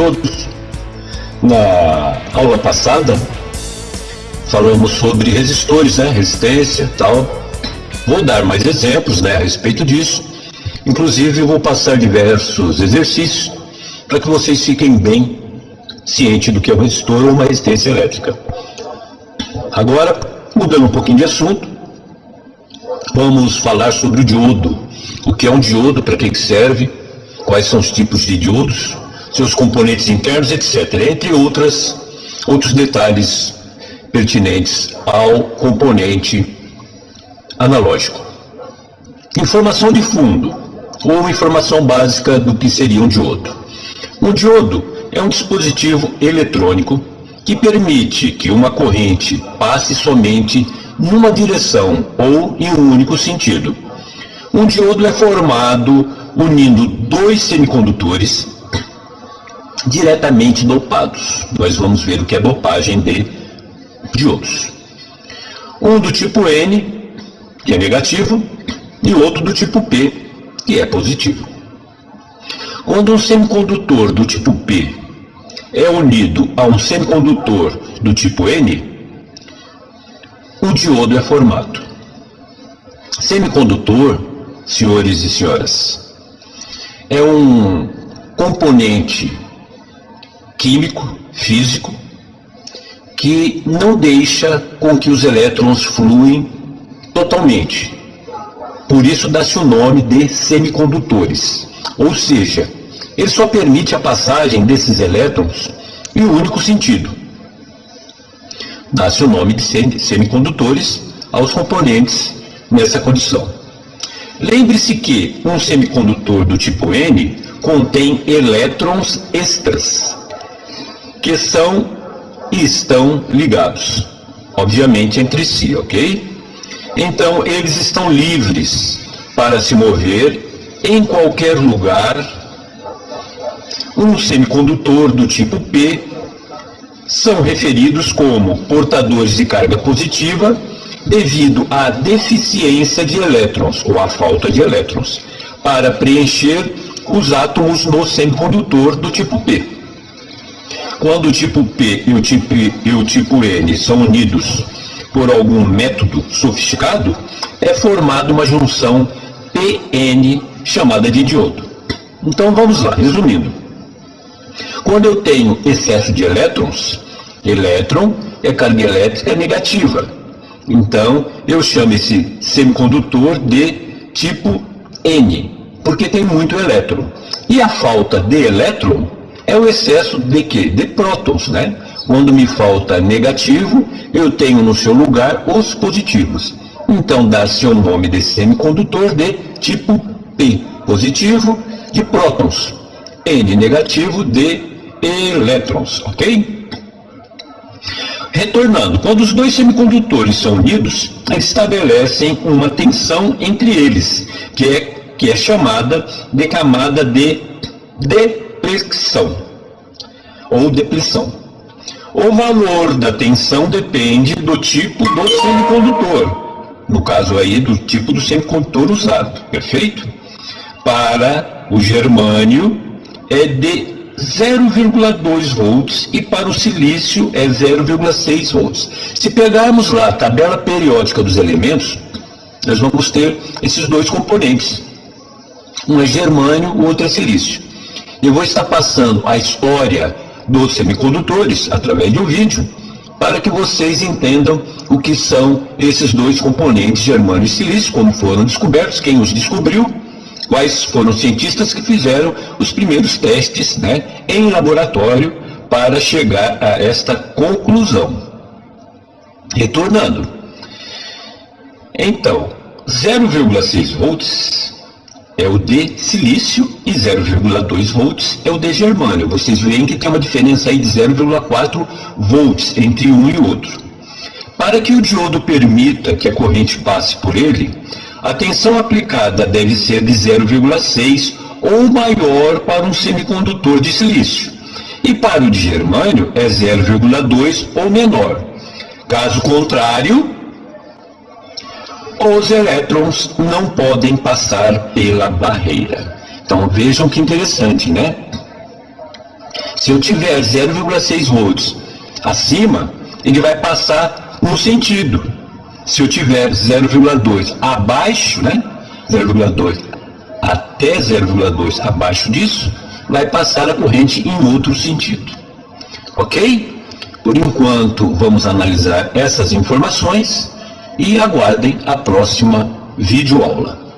todos. Na aula passada, falamos sobre resistores, né? Resistência tal. Vou dar mais exemplos né, a respeito disso. Inclusive, vou passar diversos exercícios para que vocês fiquem bem cientes do que é um resistor ou uma resistência elétrica. Agora, mudando um pouquinho de assunto, vamos falar sobre o diodo. O que é um diodo, para que serve, quais são os tipos de diodos, seus componentes internos, etc. Entre outras, outros detalhes pertinentes ao componente analógico. Informação de fundo, ou informação básica do que seria um diodo. Um diodo é um dispositivo eletrônico que permite que uma corrente passe somente numa direção ou em um único sentido. Um diodo é formado unindo dois semicondutores diretamente dopados. Nós vamos ver o que é dopagem de diodos. Um do tipo N, que é negativo, e outro do tipo P, que é positivo. Quando um semicondutor do tipo P é unido a um semicondutor do tipo N, o diodo é formado. Semicondutor, senhores e senhoras, é um componente químico, físico, que não deixa com que os elétrons fluem totalmente. Por isso dá-se o nome de semicondutores. Ou seja, ele só permite a passagem desses elétrons em um único sentido. Dá-se o nome de semicondutores aos componentes nessa condição. Lembre-se que um semicondutor do tipo N contém elétrons extras, que são e estão ligados, obviamente entre si, ok? Então eles estão livres para se mover em qualquer lugar. Um semicondutor do tipo P são referidos como portadores de carga positiva devido à deficiência de elétrons ou à falta de elétrons para preencher os átomos no semicondutor do tipo P. Quando o tipo P e o tipo, e o tipo N são unidos por algum método sofisticado, é formada uma junção PN chamada de diodo. Então vamos lá, resumindo. Quando eu tenho excesso de elétrons, elétron é carga elétrica negativa. Então eu chamo esse semicondutor de tipo N, porque tem muito elétron. E a falta de elétron é o excesso de quê? De prótons, né? Quando me falta negativo, eu tenho no seu lugar os positivos. Então dá-se o nome de semicondutor de tipo P positivo de prótons, N negativo de elétrons, ok? Retornando, quando os dois semicondutores são unidos, estabelecem uma tensão entre eles, que é, que é chamada de camada de depressão ou depressão. O valor da tensão depende do tipo do semicondutor, no caso aí do tipo do semicondutor usado, perfeito? Para o germânio é de 0,2 volts e para o silício é 0,6 volts. Se pegarmos lá a tabela periódica dos elementos, nós vamos ter esses dois componentes. Um é germânio, o outro é silício. Eu vou estar passando a história dos semicondutores através de um vídeo para que vocês entendam o que são esses dois componentes, germânio e silício, como foram descobertos, quem os descobriu, quais foram os cientistas que fizeram os primeiros testes né, em laboratório para chegar a esta conclusão. Retornando. Então, 0,6 volts é o de silício e 0,2 volts é o de germânio. Vocês veem que tem uma diferença aí de 0,4 volts entre um e outro. Para que o diodo permita que a corrente passe por ele, a tensão aplicada deve ser de 0,6 ou maior para um semicondutor de silício. E para o de germânio é 0,2 ou menor. Caso contrário, os elétrons não podem passar pela barreira. Então vejam que interessante, né? Se eu tiver 0,6 volts acima, ele vai passar um sentido. Se eu tiver 0,2 abaixo, né? 0,2 até 0,2 abaixo disso, vai passar a corrente em outro sentido. Ok? Por enquanto, vamos analisar essas informações e aguardem a próxima videoaula.